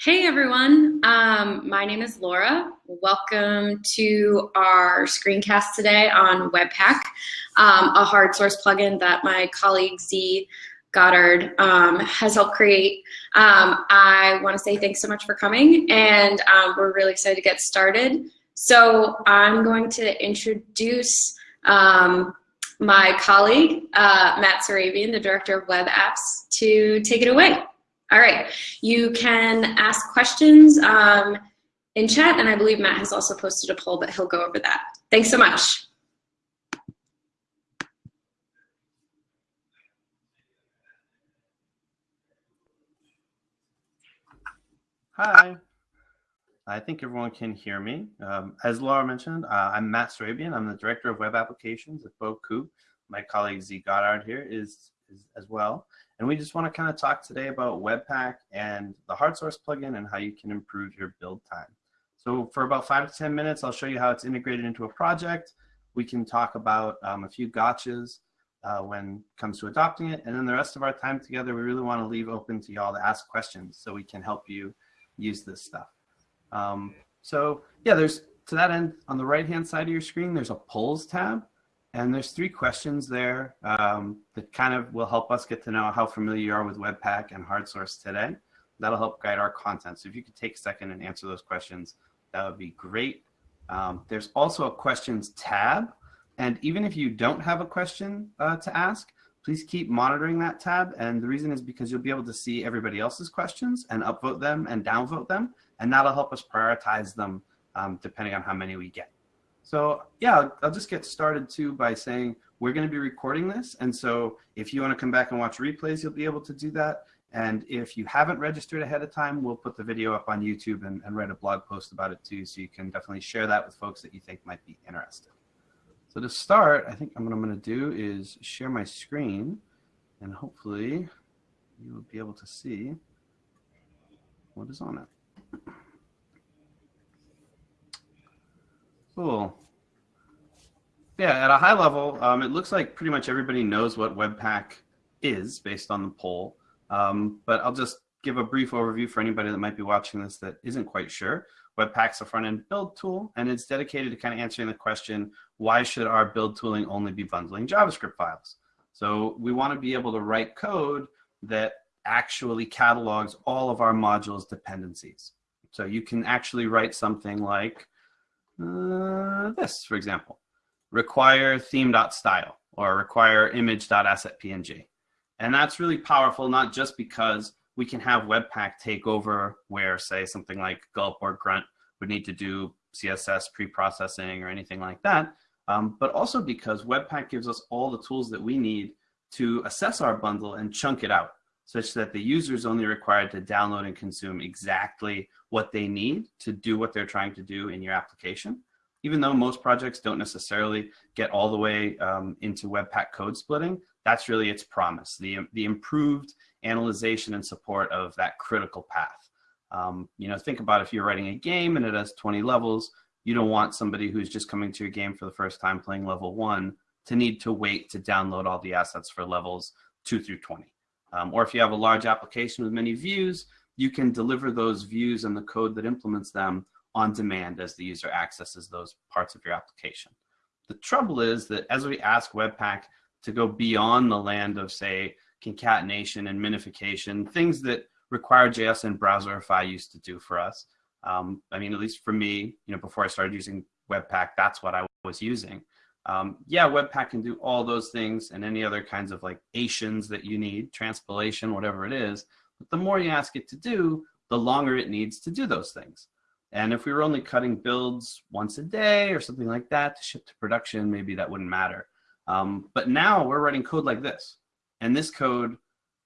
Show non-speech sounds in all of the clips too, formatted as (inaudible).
Hey everyone, um, my name is Laura. Welcome to our screencast today on Webpack, um, a hard source plugin that my colleague Z Goddard um, has helped create. Um, I want to say thanks so much for coming and um, we're really excited to get started. So I'm going to introduce um, my colleague, uh, Matt Surabian, the Director of Web Apps, to take it away. All right, you can ask questions um, in chat, and I believe Matt has also posted a poll, but he'll go over that. Thanks so much. Hi. I think everyone can hear me. Um, as Laura mentioned, uh, I'm Matt Surabian. I'm the Director of Web Applications at Bocoup. My colleague Z Goddard here is, is as well. And we just want to kind of talk today about Webpack and the hard source plugin and how you can improve your build time. So for about five to 10 minutes, I'll show you how it's integrated into a project. We can talk about um, a few gotchas uh, when it comes to adopting it. And then the rest of our time together, we really want to leave open to y'all to ask questions so we can help you use this stuff. Um, so yeah, there's to that end on the right-hand side of your screen, there's a polls tab. And there's three questions there um, that kind of will help us get to know how familiar you are with Webpack and hard source today. That'll help guide our content. So if you could take a second and answer those questions, that would be great. Um, there's also a questions tab. And even if you don't have a question uh, to ask, please keep monitoring that tab. And the reason is because you'll be able to see everybody else's questions and upvote them and downvote them. And that'll help us prioritize them um, depending on how many we get. So yeah, I'll just get started too by saying we're going to be recording this. And so if you want to come back and watch replays, you'll be able to do that. And if you haven't registered ahead of time, we'll put the video up on YouTube and, and write a blog post about it too. So you can definitely share that with folks that you think might be interested. So to start, I think what I'm going to do is share my screen and hopefully you will be able to see what is on it. Cool. Yeah, at a high level, um, it looks like pretty much everybody knows what Webpack is based on the poll. Um, but I'll just give a brief overview for anybody that might be watching this that isn't quite sure. Webpack's a front-end build tool, and it's dedicated to kind of answering the question, why should our build tooling only be bundling JavaScript files? So we want to be able to write code that actually catalogs all of our modules dependencies. So you can actually write something like, uh, this, for example, require theme.style or require image.assetpng. And that's really powerful, not just because we can have Webpack take over where, say, something like Gulp or Grunt would need to do CSS pre-processing or anything like that, um, but also because Webpack gives us all the tools that we need to assess our bundle and chunk it out such that the user is only required to download and consume exactly what they need to do what they're trying to do in your application. Even though most projects don't necessarily get all the way um, into Webpack code splitting, that's really its promise, the, the improved analyzation and support of that critical path. Um, you know, think about if you're writing a game and it has 20 levels, you don't want somebody who's just coming to your game for the first time playing level one to need to wait to download all the assets for levels two through 20. Um, or if you have a large application with many views, you can deliver those views and the code that implements them on demand as the user accesses those parts of your application. The trouble is that as we ask Webpack to go beyond the land of, say, concatenation and minification, things that RequireJS and Browserify used to do for us. Um, I mean, at least for me, you know, before I started using Webpack, that's what I was using. Um, yeah, Webpack can do all those things and any other kinds of like Asians that you need, transpilation, whatever it is. But the more you ask it to do, the longer it needs to do those things. And if we were only cutting builds once a day or something like that to ship to production, maybe that wouldn't matter. Um, but now we're writing code like this. And this code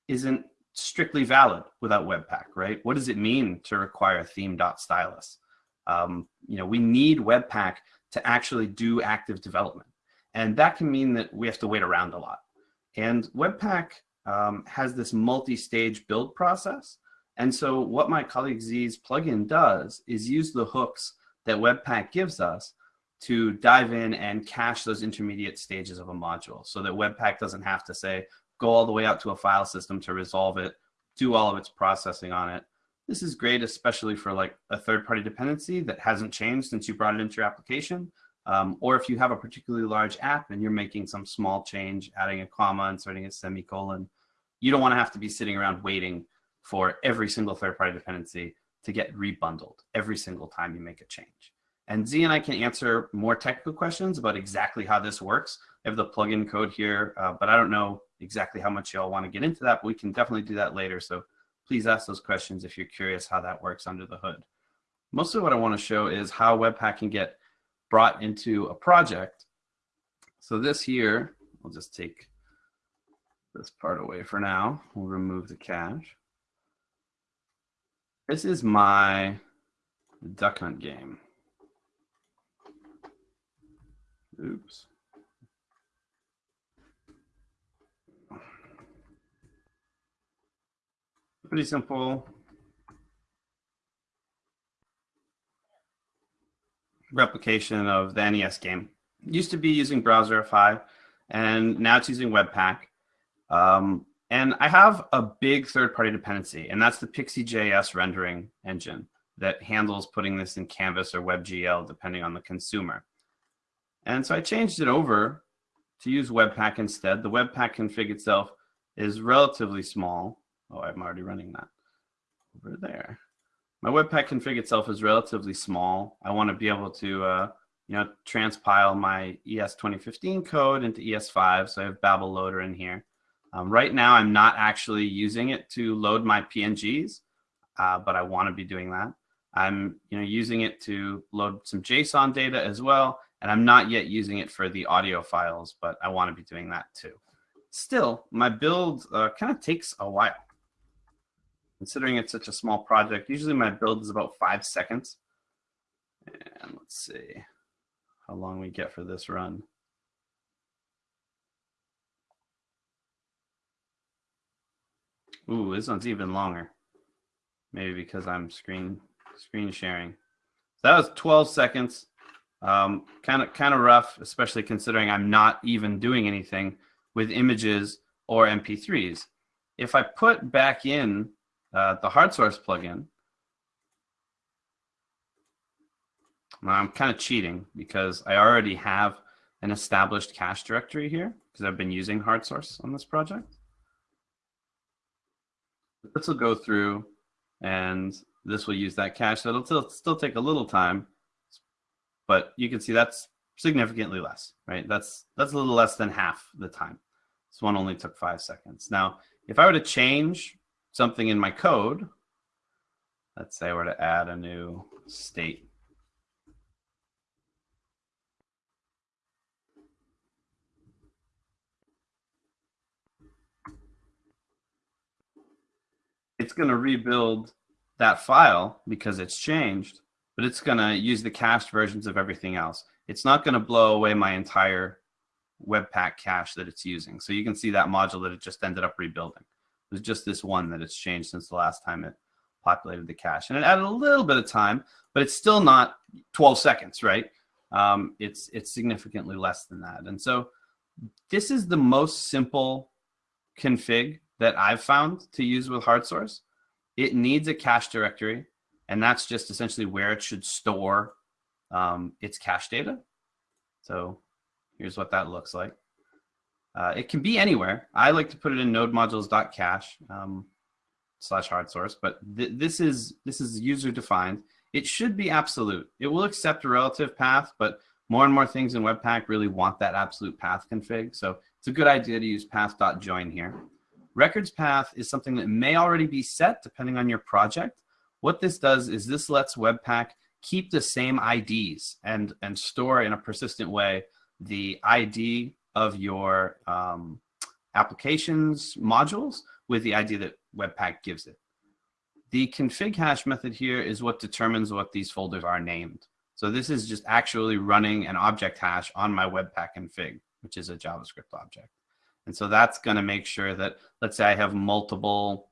isn't strictly valid without Webpack, right? What does it mean to require theme.stylus? Um, you know, we need Webpack to actually do active development. And that can mean that we have to wait around a lot. And Webpack um, has this multi-stage build process. And so what my colleague Z's plugin does is use the hooks that Webpack gives us to dive in and cache those intermediate stages of a module so that Webpack doesn't have to say, go all the way out to a file system to resolve it, do all of its processing on it. This is great, especially for like a third-party dependency that hasn't changed since you brought it into your application. Um, or if you have a particularly large app and you're making some small change, adding a comma, inserting a semicolon, you don't want to have to be sitting around waiting for every single third-party dependency to get rebundled every single time you make a change. And Z and I can answer more technical questions about exactly how this works. I have the plugin code here, uh, but I don't know exactly how much y'all want to get into that, but we can definitely do that later. So please ask those questions if you're curious how that works under the hood. Mostly what I want to show is how Webpack can get brought into a project. So this here, we'll just take this part away for now. We'll remove the cache. This is my duck hunt game. Oops. Pretty simple. Replication of the NES game. It used to be using Browserify, and now it's using Webpack. Um, and I have a big third-party dependency, and that's the Pixi.js rendering engine that handles putting this in Canvas or WebGL, depending on the consumer. And so I changed it over to use Webpack instead. The Webpack config itself is relatively small. Oh, I'm already running that over there. My Webpack config itself is relatively small. I want to be able to, uh, you know, transpile my ES 2015 code into ES5. So I have Babel loader in here. Um, right now, I'm not actually using it to load my PNGs, uh, but I want to be doing that. I'm, you know, using it to load some JSON data as well, and I'm not yet using it for the audio files, but I want to be doing that too. Still, my build uh, kind of takes a while. Considering it's such a small project, usually my build is about five seconds. And let's see how long we get for this run. Ooh, this one's even longer. Maybe because I'm screen screen sharing. So that was 12 seconds. Kind of kind of rough, especially considering I'm not even doing anything with images or MP3s. If I put back in uh, the hard source plugin. Now I'm kind of cheating because I already have an established cache directory here because I've been using hard source on this project. This will go through and this will use that cache. So it'll still, still take a little time, but you can see that's significantly less, right? That's, that's a little less than half the time. This one only took five seconds. Now, if I were to change something in my code, let's say I were to add a new state. It's going to rebuild that file because it's changed, but it's going to use the cached versions of everything else. It's not going to blow away my entire Webpack cache that it's using. So you can see that module that it just ended up rebuilding. There's just this one that it's changed since the last time it populated the cache. And it added a little bit of time, but it's still not 12 seconds, right? Um, it's, it's significantly less than that. And so this is the most simple config that I've found to use with hard source. It needs a cache directory, and that's just essentially where it should store um, its cache data. So here's what that looks like. Uh, it can be anywhere. I like to put it in node modules.cache um, slash hard source, but th this is this is user defined. It should be absolute. It will accept a relative path, but more and more things in Webpack really want that absolute path config. So it's a good idea to use path.join here. Records path is something that may already be set depending on your project. What this does is this lets Webpack keep the same IDs and, and store in a persistent way the ID of your um, applications modules with the ID that Webpack gives it. The config hash method here is what determines what these folders are named. So this is just actually running an object hash on my Webpack config, which is a JavaScript object. And so that's going to make sure that, let's say I have multiple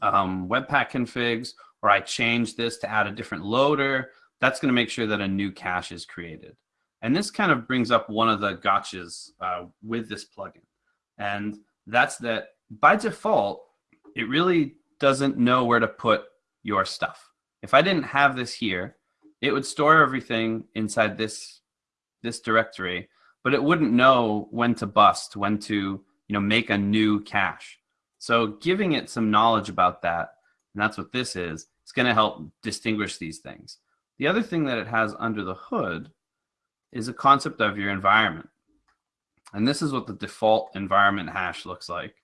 um, Webpack configs, or I change this to add a different loader, that's going to make sure that a new cache is created. And this kind of brings up one of the gotchas uh, with this plugin. And that's that by default, it really doesn't know where to put your stuff. If I didn't have this here, it would store everything inside this, this directory, but it wouldn't know when to bust, when to you know, make a new cache. So giving it some knowledge about that, and that's what this is, it's going to help distinguish these things. The other thing that it has under the hood is a concept of your environment. And this is what the default environment hash looks like.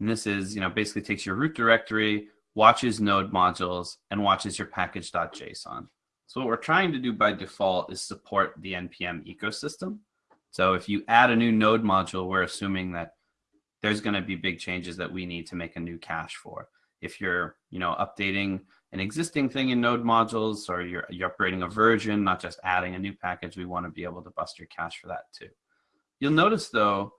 And this is, you know, basically takes your root directory, watches node modules, and watches your package.json. So what we're trying to do by default is support the NPM ecosystem. So if you add a new node module, we're assuming that there's going to be big changes that we need to make a new cache for. If you're, you know, updating an existing thing in node modules or you're, you're upgrading a version, not just adding a new package, we want to be able to bust your cache for that too. You'll notice though,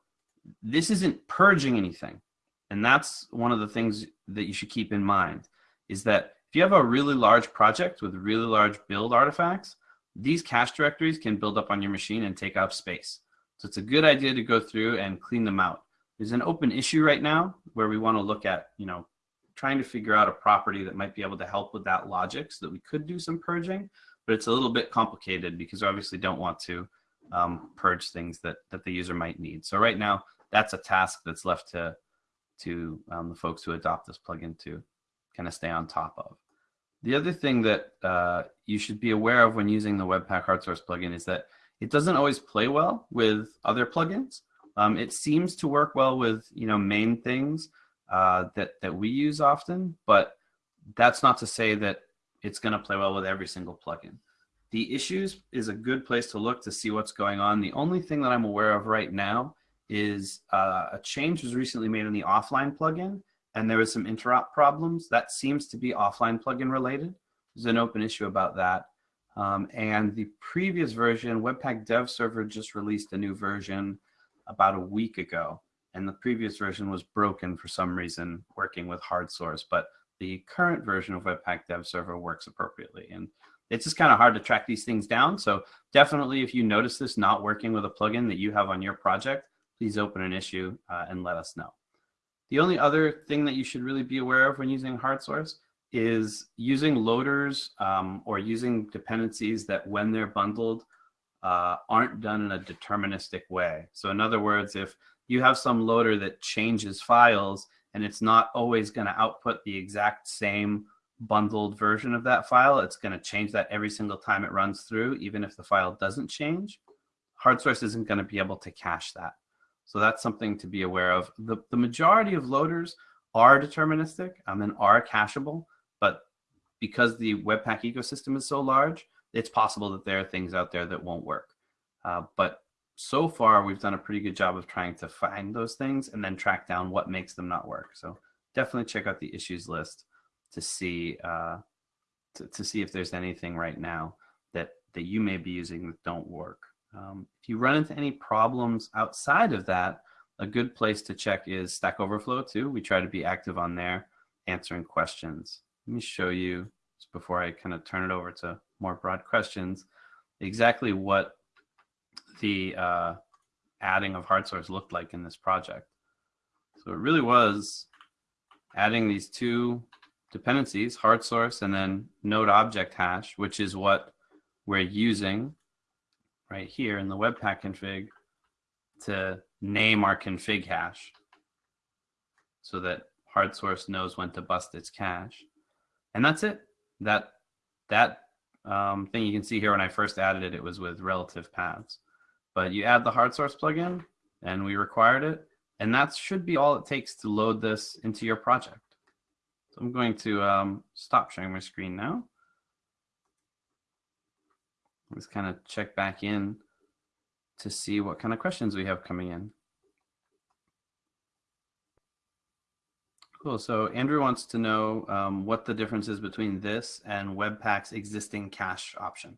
this isn't purging anything. And that's one of the things that you should keep in mind is that if you have a really large project with really large build artifacts, these cache directories can build up on your machine and take up space. So it's a good idea to go through and clean them out. There's an open issue right now where we want to look at, you know, trying to figure out a property that might be able to help with that logic so that we could do some purging, but it's a little bit complicated because we obviously don't want to um, purge things that, that the user might need. So right now, that's a task that's left to, to um, the folks who adopt this plugin to kind of stay on top of. The other thing that uh, you should be aware of when using the Webpack hard source plugin is that it doesn't always play well with other plugins. Um, it seems to work well with you know main things, uh, that, that we use often, but that's not to say that it's going to play well with every single plugin. The issues is a good place to look to see what's going on. The only thing that I'm aware of right now is uh, a change was recently made in the offline plugin, and there was some interop problems. That seems to be offline plugin related. There's an open issue about that. Um, and the previous version, Webpack Dev Server just released a new version about a week ago and the previous version was broken for some reason working with hard source, but the current version of Webpack Dev Server works appropriately. And it's just kind of hard to track these things down. So definitely if you notice this not working with a plugin that you have on your project, please open an issue uh, and let us know. The only other thing that you should really be aware of when using hard source is using loaders um, or using dependencies that when they're bundled uh, aren't done in a deterministic way. So in other words, if you have some loader that changes files and it's not always going to output the exact same bundled version of that file. It's going to change that every single time it runs through, even if the file doesn't change. HardSource isn't going to be able to cache that. So that's something to be aware of. The, the majority of loaders are deterministic um, and are cacheable, but because the Webpack ecosystem is so large, it's possible that there are things out there that won't work. Uh, but so far we've done a pretty good job of trying to find those things and then track down what makes them not work. So definitely check out the issues list to see uh, to, to see if there's anything right now that that you may be using that don't work. Um, if you run into any problems outside of that, a good place to check is Stack Overflow too. We try to be active on there, answering questions. Let me show you, just before I kind of turn it over to more broad questions, exactly what the uh, adding of hard source looked like in this project. So it really was adding these two dependencies, hard source and then node object hash, which is what we're using right here in the Webpack config to name our config hash so that hard source knows when to bust its cache. And that's it. That that um, thing you can see here when I first added it, it was with relative paths but you add the hard source plugin and we required it. And that should be all it takes to load this into your project. So I'm going to um, stop sharing my screen now. Let's kind of check back in to see what kind of questions we have coming in. Cool. So Andrew wants to know um, what the difference is between this and Webpack's existing cache option.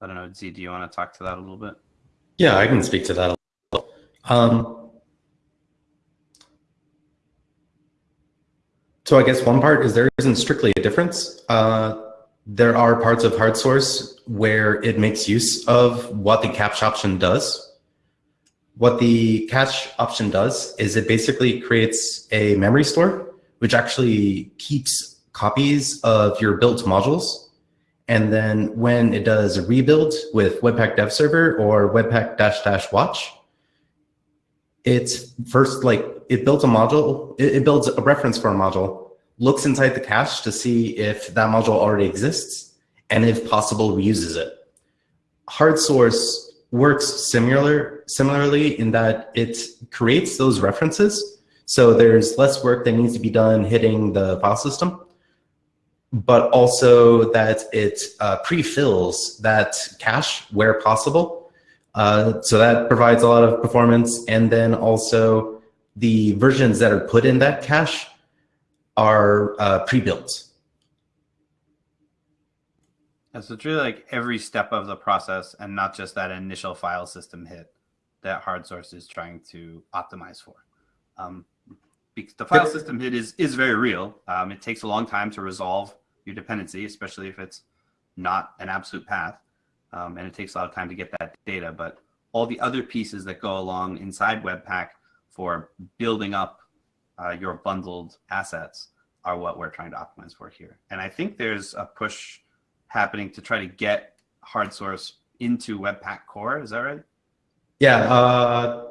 I don't know, Z, do you want to talk to that a little bit? Yeah, I can speak to that a little. Um, so I guess one part is there isn't strictly a difference. Uh, there are parts of hard source where it makes use of what the cache option does. What the cache option does is it basically creates a memory store, which actually keeps copies of your built modules. And then when it does a rebuild with Webpack Dev Server or Webpack dash dash watch, it's first like it builds a module, it, it builds a reference for a module, looks inside the cache to see if that module already exists, and if possible, reuses it. Hard source works similar similarly in that it creates those references. So there's less work that needs to be done hitting the file system, but also that it uh, pre-fills that cache where possible. Uh, so that provides a lot of performance. And then also the versions that are put in that cache are uh, pre-built. so it's really like every step of the process and not just that initial file system hit that hard source is trying to optimize for. Um, because the file system hit is, is very real. Um, it takes a long time to resolve your dependency, especially if it's not an absolute path. Um, and it takes a lot of time to get that data, but all the other pieces that go along inside Webpack for building up uh, your bundled assets are what we're trying to optimize for here. And I think there's a push happening to try to get hard source into Webpack core. Is that right? Yeah. Uh,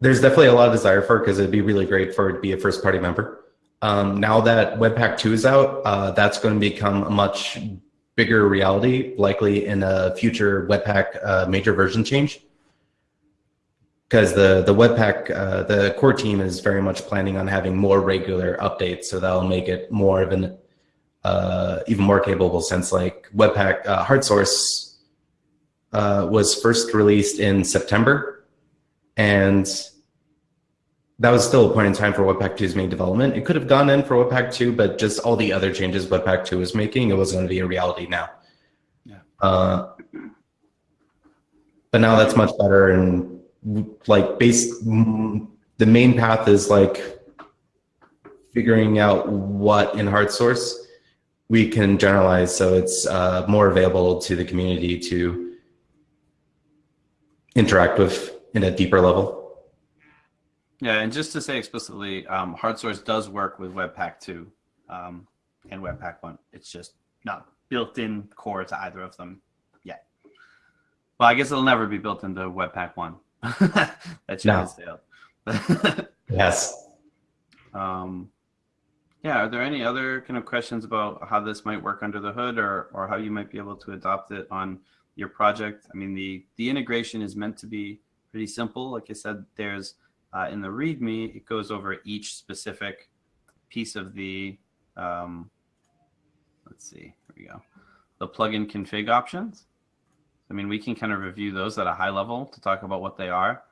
there's definitely a lot of desire for it because it'd be really great for it to be a first party member. Um, now that Webpack 2 is out, uh, that's going to become a much bigger reality, likely in a future Webpack uh, major version change. Because the, the Webpack, uh, the core team is very much planning on having more regular updates, so that'll make it more of an uh, even more capable since like Webpack uh, hard source uh, was first released in September, and that was still a point in time for Webpack 2's main development. It could have gone in for Webpack 2, but just all the other changes Webpack 2 was making, it was going to be a reality now. Yeah. Uh, but now that's much better, and like base, the main path is like figuring out what in hard source we can generalize so it's uh, more available to the community to interact with in a deeper level. Yeah, and just to say explicitly, um, hard source does work with Webpack 2 um, and Webpack 1. It's just not built in core to either of them yet. Well, I guess it'll never be built into Webpack 1. (laughs) That's no. (laughs) yes. Um, yeah, are there any other kind of questions about how this might work under the hood or, or how you might be able to adopt it on your project? I mean, the, the integration is meant to be pretty simple. Like I said, there's uh, in the README, it goes over each specific piece of the, um, let's see, here we go, the plugin config options. I mean, we can kind of review those at a high level to talk about what they are.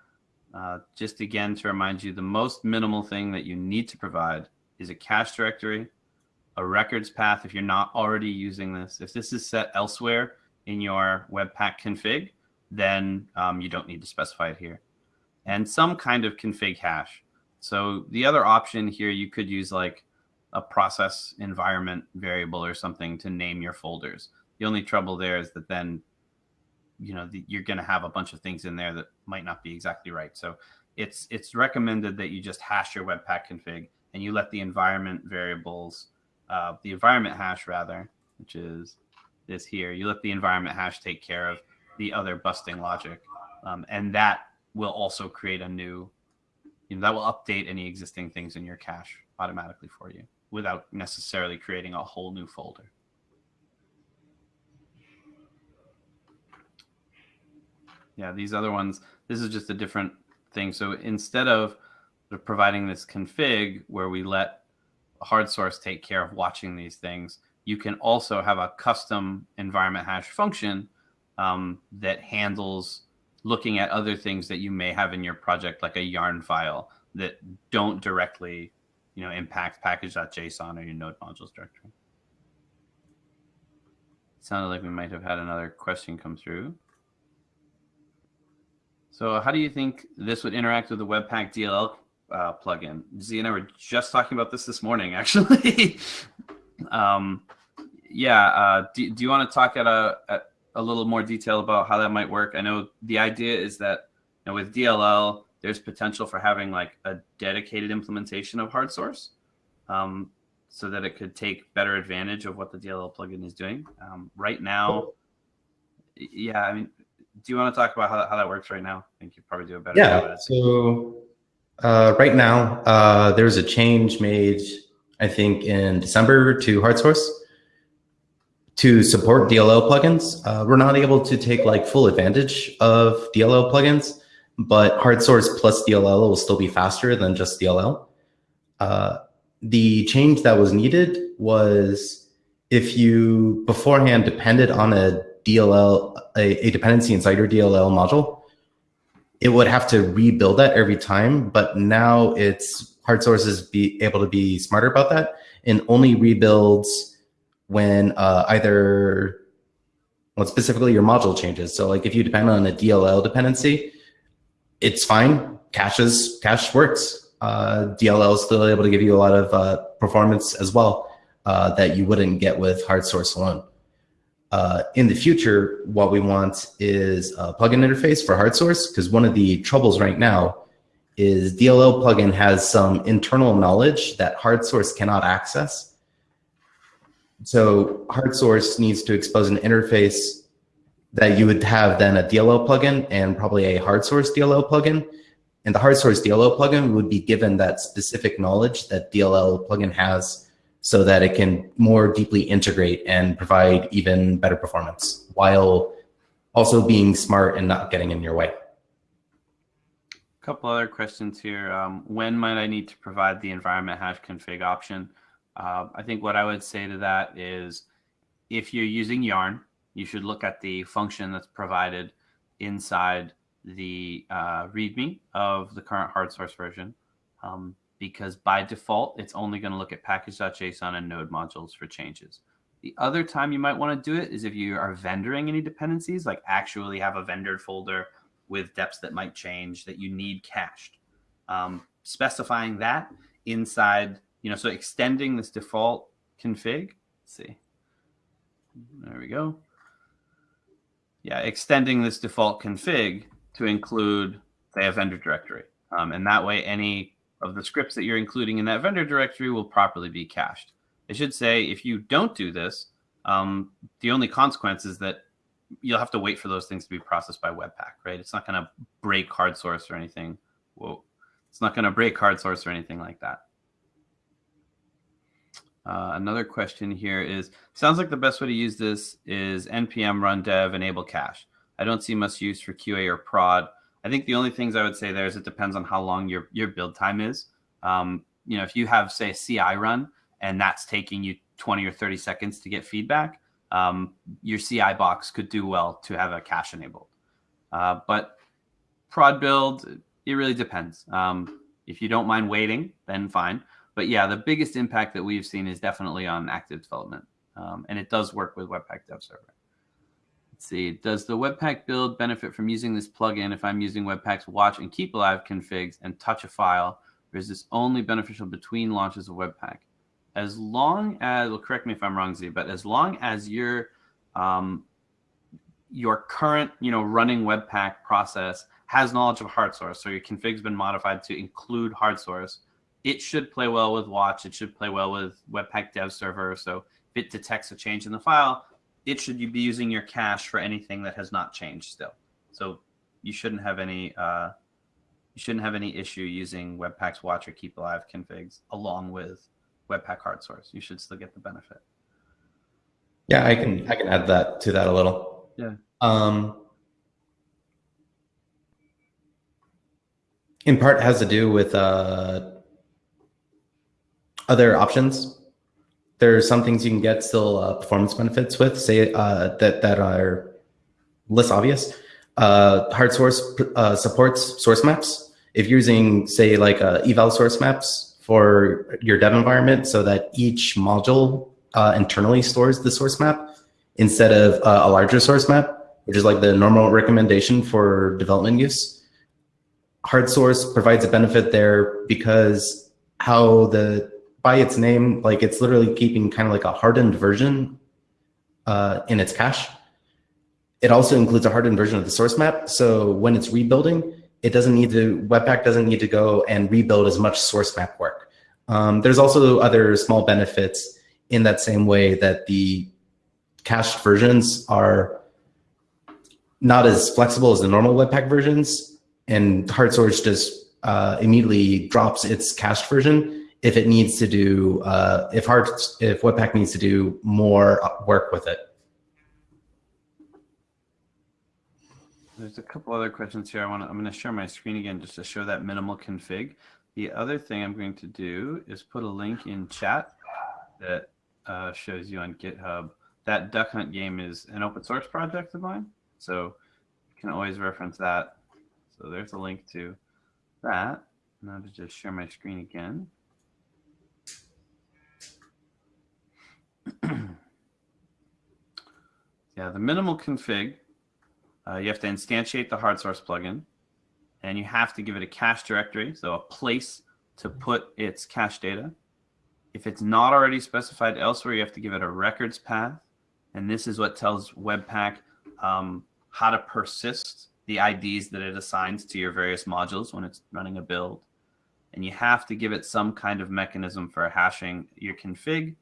Uh, just again, to remind you, the most minimal thing that you need to provide is a cache directory, a records path if you're not already using this. If this is set elsewhere in your Webpack config, then um, you don't need to specify it here. And some kind of config hash. So the other option here, you could use like a process environment variable or something to name your folders. The only trouble there is that then, you know, the, you're going to have a bunch of things in there that might not be exactly right. So it's it's recommended that you just hash your Webpack config and you let the environment variables, uh, the environment hash rather, which is this here, you let the environment hash take care of the other busting logic. Um, and that will also create a new, you know, that will update any existing things in your cache automatically for you without necessarily creating a whole new folder. Yeah, these other ones, this is just a different thing. So instead of providing this config where we let hard source take care of watching these things, you can also have a custom environment hash function um, that handles looking at other things that you may have in your project, like a yarn file that don't directly, you know, impact package.json or your node modules directory. Sounded like we might have had another question come through. So how do you think this would interact with the Webpack DLL uh, plugin. Z and I were just talking about this this morning, (laughs) actually. um, yeah, uh, do, do you want to talk at a, at a little more detail about how that might work? I know the idea is that you know, with DLL, there's potential for having like a dedicated implementation of hard source. Um, so that it could take better advantage of what the DLL plugin is doing. Um, right now, yeah, I mean, do you want to talk about how, how that works right now? I think you probably do a better yeah, job. So uh, right now, uh, there's a change made, I think, in December to hard HardSource to support DLL plugins. Uh, we're not able to take like full advantage of DLL plugins, but hard source plus DLL will still be faster than just DLL. Uh, the change that was needed was if you beforehand depended on a DLL, a, a dependency inside your DLL module, it would have to rebuild that every time. But now it's HardSource is be able to be smarter about that and only rebuilds when uh, either well, specifically your module changes. So like if you depend on a DLL dependency, it's fine. Caches, cache works. Uh, DLL is still able to give you a lot of uh, performance as well uh, that you wouldn't get with hard source alone. Uh, in the future, what we want is a plugin interface for hard source because one of the troubles right now is DLL plugin has some internal knowledge that hard source cannot access. So hard source needs to expose an interface that you would have then a DLL plugin and probably a hard source DLL plugin. And the hard source DLL plugin would be given that specific knowledge that DLL plugin has so that it can more deeply integrate and provide even better performance while also being smart and not getting in your way. A couple other questions here. Um, when might I need to provide the environment hash config option? Uh, I think what I would say to that is if you're using Yarn, you should look at the function that's provided inside the uh, README of the current hard source version. Um, because by default, it's only going to look at package.json and node modules for changes. The other time you might want to do it is if you are vendoring any dependencies, like actually have a vendor folder with deps that might change that you need cached. Um, specifying that inside, you know, so extending this default config. Let's see. There we go. Yeah, extending this default config to include, say, a vendor directory. Um, and that way, any of the scripts that you're including in that vendor directory will properly be cached. I should say if you don't do this, um, the only consequence is that you'll have to wait for those things to be processed by Webpack, right? It's not going to break hard source or anything. Whoa. It's not going to break hard source or anything like that. Uh, another question here is, sounds like the best way to use this is npm run dev enable cache. I don't see much use for QA or prod. I think the only things I would say there is it depends on how long your your build time is. Um, you know, if you have say CI run and that's taking you 20 or 30 seconds to get feedback, um, your CI box could do well to have a cache enabled. Uh, but prod build, it really depends. Um, if you don't mind waiting, then fine. But yeah, the biggest impact that we've seen is definitely on active development. Um, and it does work with Webpack Dev Server. Let's see, does the Webpack build benefit from using this plugin if I'm using Webpack's watch and keep alive configs and touch a file, or is this only beneficial between launches of Webpack? As long as, well, correct me if I'm wrong, Z, but as long as your um, your current, you know, running Webpack process has knowledge of hard source, so your config's been modified to include hard source, it should play well with Watch. It should play well with Webpack Dev Server. So if it detects a change in the file, it should you be using your cache for anything that has not changed still. So you shouldn't have any uh, you shouldn't have any issue using Webpack's watch or keep alive configs along with Webpack hard source. You should still get the benefit. Yeah, I can I can add that to that a little. Yeah. Um, in part has to do with uh, other options there's some things you can get still uh, performance benefits with, say uh, that that are less obvious. Uh, hard source uh, supports source maps. If you're using, say, like uh, eval source maps for your dev environment, so that each module uh, internally stores the source map instead of a larger source map, which is like the normal recommendation for development use. Hard source provides a benefit there because how the by its name, like it's literally keeping kind of like a hardened version uh, in its cache. It also includes a hardened version of the source map. So when it's rebuilding, it doesn't need to, Webpack doesn't need to go and rebuild as much source map work. Um, there's also other small benefits in that same way that the cached versions are not as flexible as the normal Webpack versions, and HardSource just uh, immediately drops its cached version if it needs to do uh, if hard if Webpack needs to do more work with it. There's a couple other questions here. I want to, I'm going to share my screen again just to show that minimal config. The other thing I'm going to do is put a link in chat that uh, shows you on GitHub. That Duck Hunt game is an open source project of mine. So you can always reference that. So there's a link to that. Now to just share my screen again. (clears throat) yeah, the minimal config uh, you have to instantiate the hard source plugin and you have to give it a cache directory, so a place to put its cache data. If it's not already specified elsewhere, you have to give it a records path. And this is what tells Webpack um, how to persist the IDs that it assigns to your various modules when it's running a build. And you have to give it some kind of mechanism for hashing your config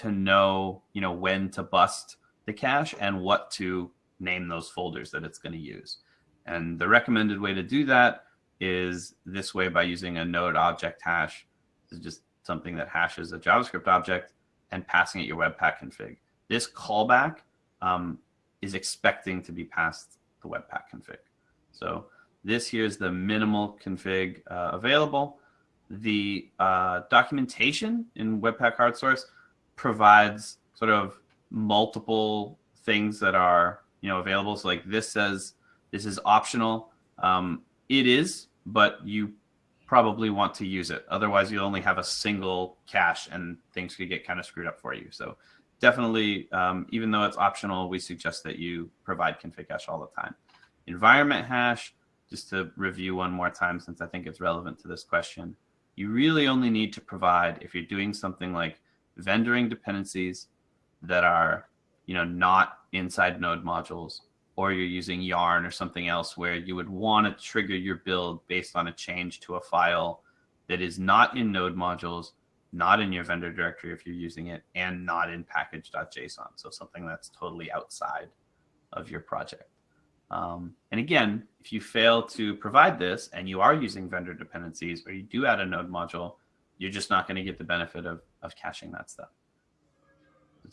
to know, you know, when to bust the cache and what to name those folders that it's going to use. And the recommended way to do that is this way by using a node object hash. is just something that hashes a JavaScript object and passing it your Webpack config. This callback um, is expecting to be passed the Webpack config. So this here is the minimal config uh, available. The uh, documentation in Webpack hard source provides sort of multiple things that are you know available. So like this says this is optional. Um, it is, but you probably want to use it. Otherwise, you'll only have a single cache and things could get kind of screwed up for you. So definitely, um, even though it's optional, we suggest that you provide config hash all the time. Environment hash, just to review one more time, since I think it's relevant to this question, you really only need to provide if you're doing something like vendoring dependencies that are you know, not inside node modules, or you're using yarn or something else where you would want to trigger your build based on a change to a file that is not in node modules, not in your vendor directory if you're using it, and not in package.json. So something that's totally outside of your project. Um, and again, if you fail to provide this and you are using vendor dependencies or you do add a node module, you're just not going to get the benefit of, of caching that stuff.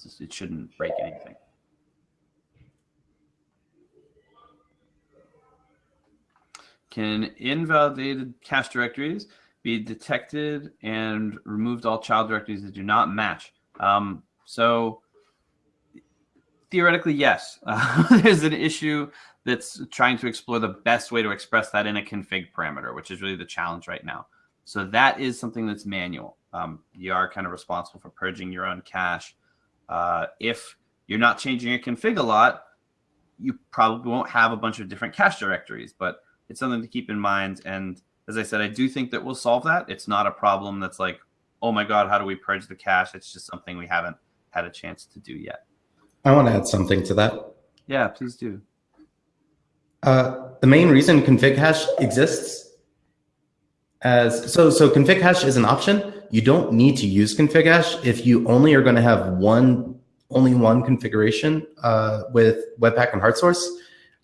Just, it shouldn't break anything. Can invalidated cache directories be detected and removed all child directories that do not match? Um, so theoretically, yes. Uh, (laughs) there's an issue that's trying to explore the best way to express that in a config parameter, which is really the challenge right now. So that is something that's manual. Um, you are kind of responsible for purging your own cache uh, if you're not changing your config a lot, you probably won't have a bunch of different cache directories, but it's something to keep in mind. And as I said, I do think that we'll solve that. It's not a problem that's like, oh my God, how do we purge the cache? It's just something we haven't had a chance to do yet. I want to add something to that. Yeah, please do. Uh, the main reason config hash exists as so so config hash is an option you don't need to use config hash if you only are going to have one only one configuration uh, with Webpack and HardSource.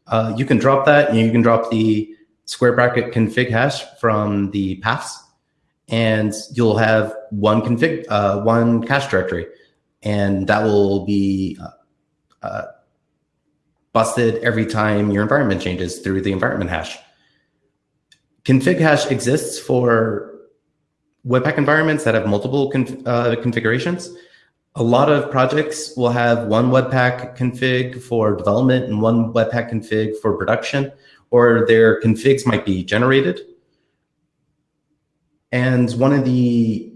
Uh, you can drop that and you can drop the square bracket config hash from the paths and you'll have one config, uh, one cache directory. And that will be uh, uh, busted every time your environment changes through the environment hash. Config hash exists for Webpack environments that have multiple conf uh, configurations. A lot of projects will have one Webpack config for development and one Webpack config for production, or their configs might be generated. And one of the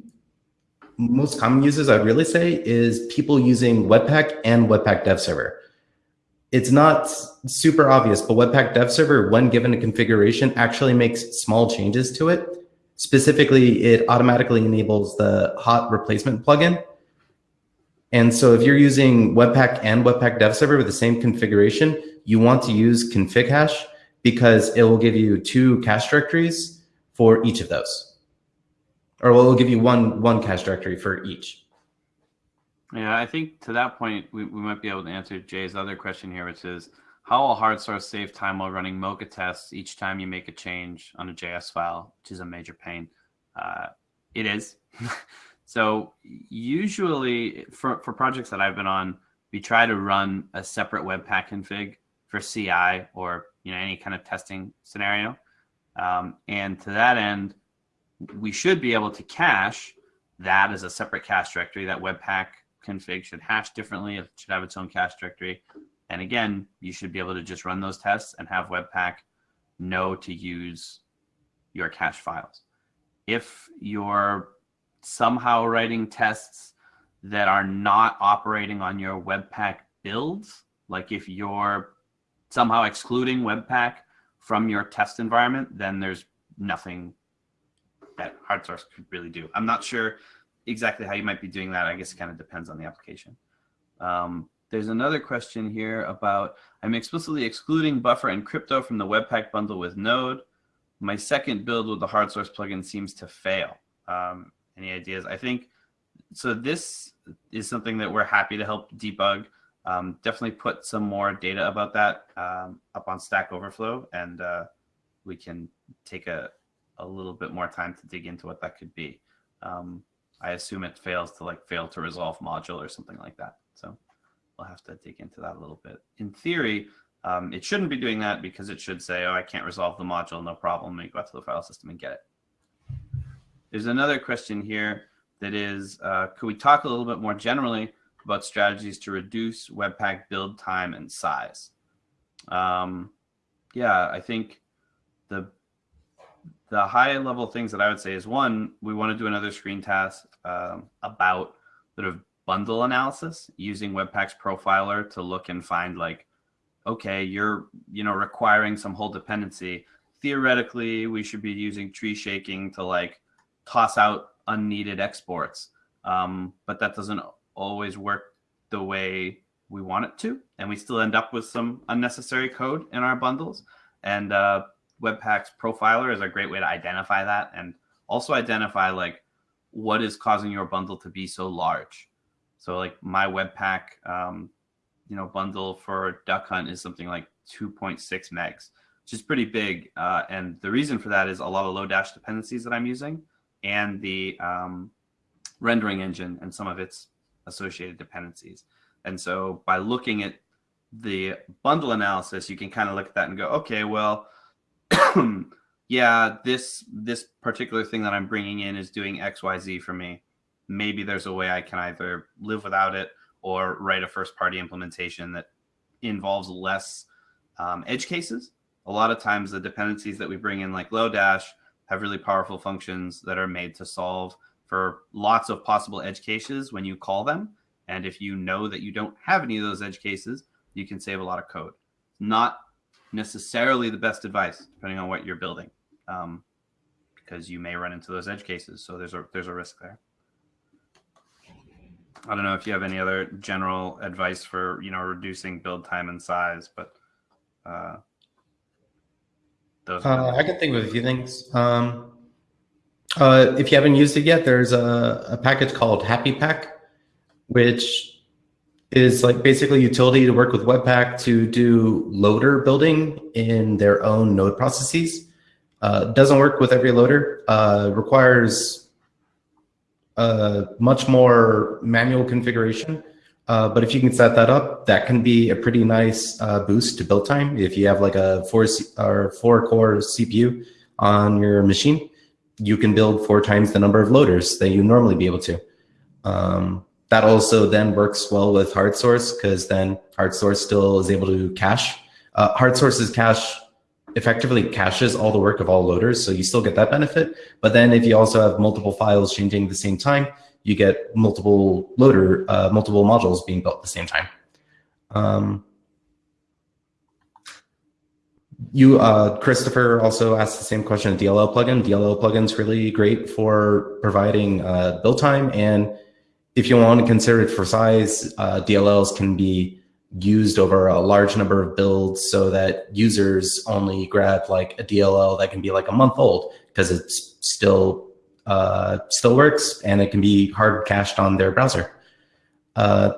most common uses I'd really say is people using Webpack and Webpack Dev Server. It's not super obvious, but Webpack Dev Server, when given a configuration, actually makes small changes to it Specifically, it automatically enables the hot replacement plugin. And so if you're using Webpack and Webpack Dev Server with the same configuration, you want to use config hash because it will give you two cache directories for each of those. or it will give you one one cache directory for each. Yeah, I think to that point, we, we might be able to answer Jay's other question here, which is how will hard source save time while running Mocha tests each time you make a change on a JS file, which is a major pain. Uh, it is. (laughs) so usually for, for projects that I've been on, we try to run a separate Webpack config for CI or you know any kind of testing scenario. Um, and to that end, we should be able to cache that as a separate cache directory. That Webpack config should hash differently. It should have its own cache directory. And again, you should be able to just run those tests and have Webpack know to use your cache files. If you're somehow writing tests that are not operating on your Webpack builds, like if you're somehow excluding Webpack from your test environment, then there's nothing that hard source could really do. I'm not sure exactly how you might be doing that. I guess it kind of depends on the application. Um, there's another question here about, I'm explicitly excluding buffer and crypto from the Webpack bundle with Node. My second build with the hard source plugin seems to fail. Um, any ideas? I think, so this is something that we're happy to help debug. Um, definitely put some more data about that um, up on Stack Overflow and uh, we can take a, a little bit more time to dig into what that could be. Um, I assume it fails to like fail to resolve module or something like that. So we'll have to dig into that a little bit. In theory, um, it shouldn't be doing that because it should say, oh, I can't resolve the module, no problem. And go out to the file system and get it. There's another question here that is, uh, could we talk a little bit more generally about strategies to reduce Webpack build time and size? Um, yeah, I think the the high level things that I would say is one, we want to do another screencast um, about sort of bundle analysis using Webpack's profiler to look and find like, okay, you're, you know, requiring some whole dependency. Theoretically, we should be using tree shaking to like toss out unneeded exports. Um, but that doesn't always work the way we want it to. And we still end up with some unnecessary code in our bundles. And uh, Webpack's profiler is a great way to identify that and also identify like what is causing your bundle to be so large. So like my Webpack, um, you know, bundle for Duck Hunt is something like 2.6 megs, which is pretty big. Uh, and the reason for that is a lot of Lodash dependencies that I'm using and the um, rendering engine and some of its associated dependencies. And so by looking at the bundle analysis, you can kind of look at that and go, okay, well, (clears throat) yeah, this this particular thing that I'm bringing in is doing X, Y, Z for me. Maybe there's a way I can either live without it or write a first party implementation that involves less um, edge cases. A lot of times the dependencies that we bring in like Lodash have really powerful functions that are made to solve for lots of possible edge cases when you call them. And if you know that you don't have any of those edge cases, you can save a lot of code. Not necessarily the best advice, depending on what you're building, um, because you may run into those edge cases. So there's a there's a risk there. I don't know if you have any other general advice for you know reducing build time and size, but uh, those. Uh, I can think of a few things. Um, uh, if you haven't used it yet, there's a, a package called HappyPack, which is like basically utility to work with Webpack to do loader building in their own node processes. Uh, doesn't work with every loader. Uh, requires uh, much more manual configuration. Uh, but if you can set that up, that can be a pretty nice uh, boost to build time. If you have like a four C or four core CPU on your machine, you can build four times the number of loaders that you normally be able to. Um, that also then works well with hard source because then hard source still is able to cache. Uh, hard source's cache effectively caches all the work of all loaders, so you still get that benefit. But then if you also have multiple files changing at the same time, you get multiple loader, uh, multiple modules being built at the same time. Um, you, uh, Christopher, also asked the same question. DLL plugin. DLL plugin's really great for providing uh, build time and if you want to consider it for size, uh, DLLs can be used over a large number of builds so that users only grab like a DLL that can be like a month old because it's still uh, still works, and it can be hard cached on their browser. Uh,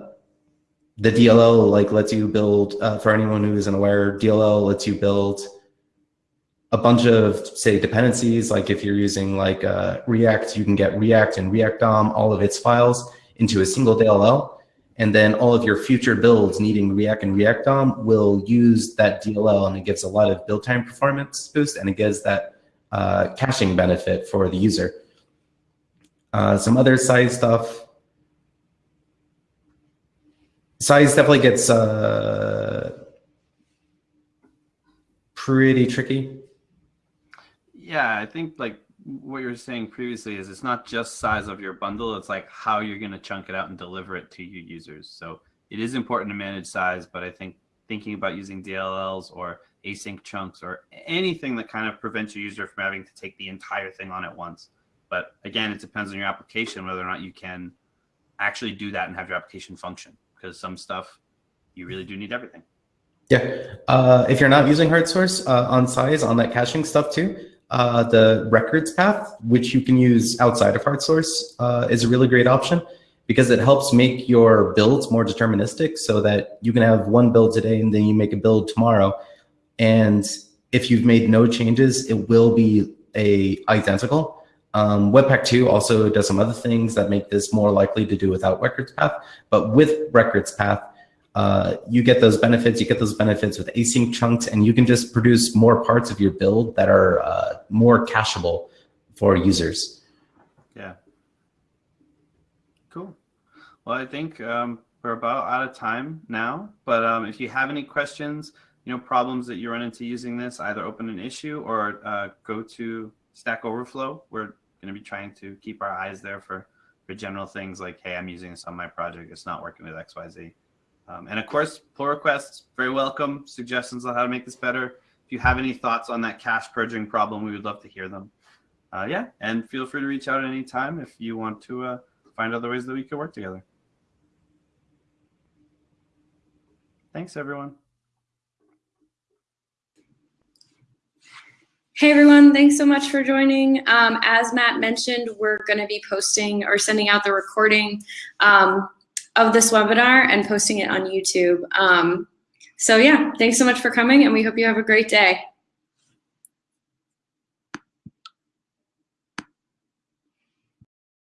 the DLL like lets you build, uh, for anyone who isn't aware, DLL lets you build a bunch of say dependencies. Like if you're using like uh, React, you can get React and React DOM, all of its files into a single DLL. And then all of your future builds needing React and React DOM will use that DLL and it gives a lot of build time performance boost and it gives that uh, caching benefit for the user. Uh, some other size stuff. Size definitely gets uh, pretty tricky. Yeah, I think like what you were saying previously is it's not just size of your bundle, it's like how you're going to chunk it out and deliver it to your users. So it is important to manage size, but I think thinking about using DLLs or async chunks or anything that kind of prevents your user from having to take the entire thing on at once. But again, it depends on your application, whether or not you can actually do that and have your application function because some stuff you really do need everything. Yeah, uh, if you're not using HardSource uh, on size on that caching stuff too, uh, the records path, which you can use outside of HardSource, uh, is a really great option because it helps make your builds more deterministic so that you can have one build today and then you make a build tomorrow. And if you've made no changes, it will be a identical. Um, Webpack 2 also does some other things that make this more likely to do without records path. But with records path, uh, you get those benefits, you get those benefits with async chunks, and you can just produce more parts of your build that are uh, more cacheable for users. Yeah. Cool. Well, I think um, we're about out of time now, but um, if you have any questions, you know, problems that you run into using this, either open an issue or uh, go to Stack Overflow. We're going to be trying to keep our eyes there for, for general things like, hey, I'm using this on my project. It's not working with XYZ. Um, and of course, pull requests, very welcome. Suggestions on how to make this better. If you have any thoughts on that cache purging problem, we would love to hear them. Uh, yeah, and feel free to reach out at any time if you want to uh, find other ways that we could work together. Thanks, everyone. Hey everyone, thanks so much for joining. Um, as Matt mentioned, we're going to be posting or sending out the recording um, of this webinar and posting it on YouTube. Um, so yeah, thanks so much for coming and we hope you have a great day.